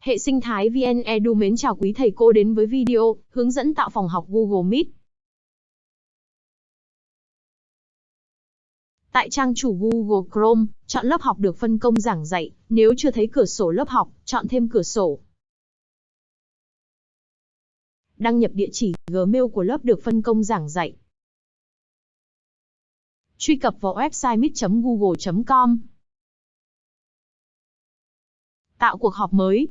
Hệ sinh thái VN Edu mến chào quý thầy cô đến với video hướng dẫn tạo phòng học Google Meet. Tại trang chủ Google Chrome, chọn lớp học được phân công giảng dạy. Nếu chưa thấy cửa sổ lớp học, chọn thêm cửa sổ. Đăng nhập địa chỉ Gmail của lớp được phân công giảng dạy. Truy cập vào website meet.google.com. Tạo cuộc họp mới.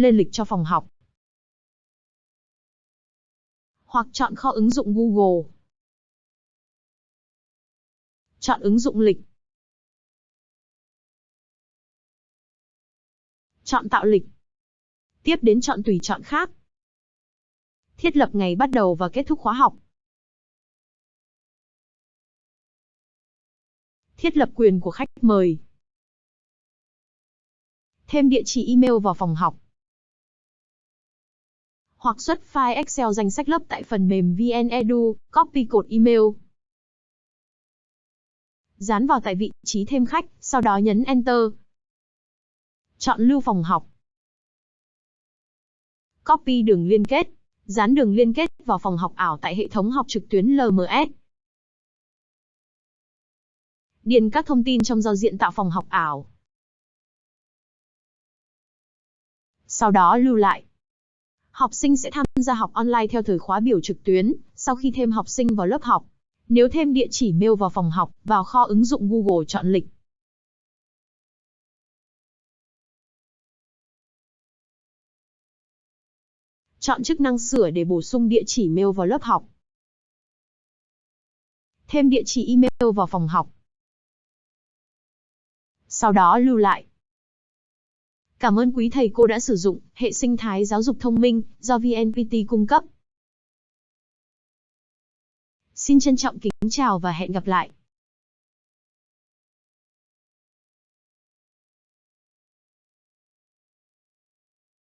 Lên lịch cho phòng học. Hoặc chọn kho ứng dụng Google. Chọn ứng dụng lịch. Chọn tạo lịch. Tiếp đến chọn tùy chọn khác. Thiết lập ngày bắt đầu và kết thúc khóa học. Thiết lập quyền của khách mời. Thêm địa chỉ email vào phòng học. Hoặc xuất file Excel danh sách lớp tại phần mềm VnEdu, copy cột email. Dán vào tại vị trí thêm khách, sau đó nhấn Enter. Chọn lưu phòng học. Copy đường liên kết. Dán đường liên kết vào phòng học ảo tại hệ thống học trực tuyến LMS. Điền các thông tin trong giao diện tạo phòng học ảo. Sau đó lưu lại. Học sinh sẽ tham gia học online theo thời khóa biểu trực tuyến, sau khi thêm học sinh vào lớp học. Nếu thêm địa chỉ mail vào phòng học, vào kho ứng dụng Google chọn lịch. Chọn chức năng sửa để bổ sung địa chỉ mail vào lớp học. Thêm địa chỉ email vào phòng học. Sau đó lưu lại. Cảm ơn quý thầy cô đã sử dụng hệ sinh thái giáo dục thông minh do VNPT cung cấp. Xin trân trọng kính chào và hẹn gặp lại.